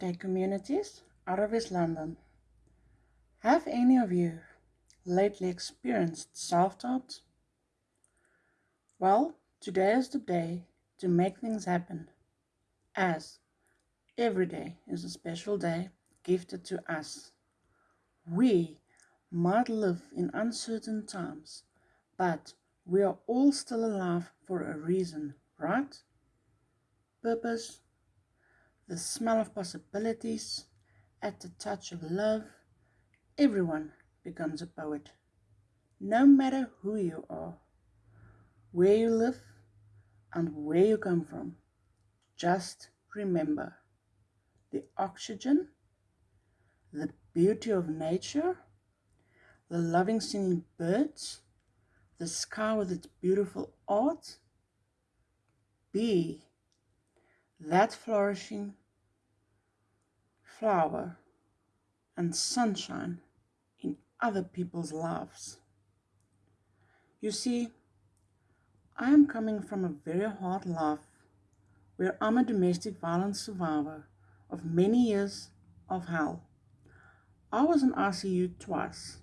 day communities out of East London. Have any of you lately experienced self-doubt? Well, today is the day to make things happen as every day is a special day gifted to us. We might live in uncertain times, but we are all still alive for a reason, right? Purpose, the smell of possibilities, at the touch of love, everyone becomes a poet. No matter who you are, where you live, and where you come from, just remember the oxygen, the beauty of nature, the loving singing birds, the sky with its beautiful art, be that flourishing flower and sunshine in other people's lives. You see, I am coming from a very hard life where I'm a domestic violence survivor of many years of hell. I was in ICU twice.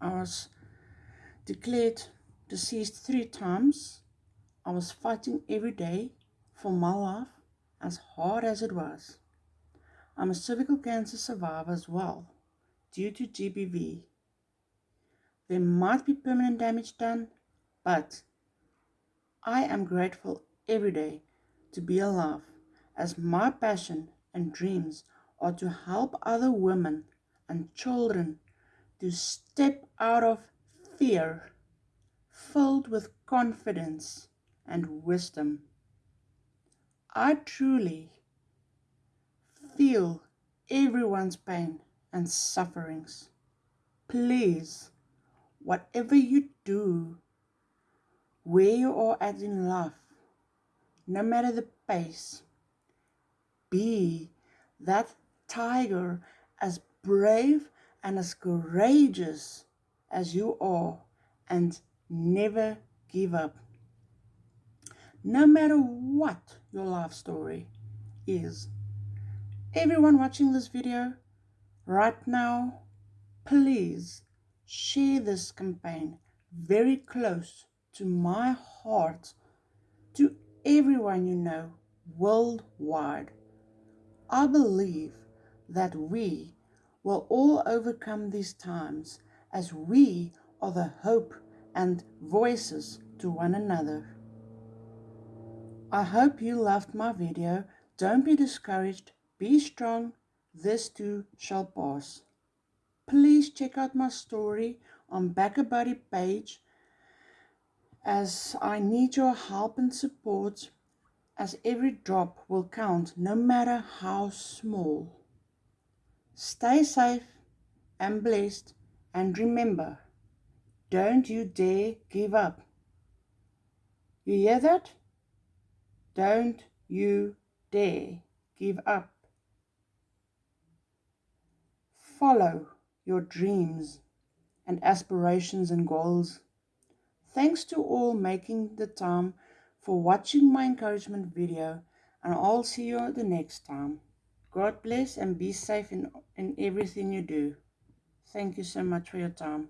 I was declared deceased three times. I was fighting every day for my life as hard as it was. I'm a cervical cancer survivor as well, due to GBV. There might be permanent damage done, but I am grateful every day to be alive, as my passion and dreams are to help other women and children to step out of fear, filled with confidence and wisdom. I truly feel everyone's pain and sufferings. Please, whatever you do, where you are at in life, no matter the pace, be that tiger as brave and as courageous as you are and never give up. No matter what your life story is, everyone watching this video right now, please share this campaign very close to my heart, to everyone you know worldwide. I believe that we will all overcome these times as we are the hope and voices to one another. I hope you loved my video. Don't be discouraged be strong, this too shall pass. Please check out my story on BackaBuddy page as I need your help and support as every drop will count no matter how small. Stay safe and blessed and remember, don't you dare give up. You hear that? Don't you dare give up. Follow your dreams and aspirations and goals. Thanks to all making the time for watching my encouragement video and I'll see you the next time. God bless and be safe in, in everything you do. Thank you so much for your time.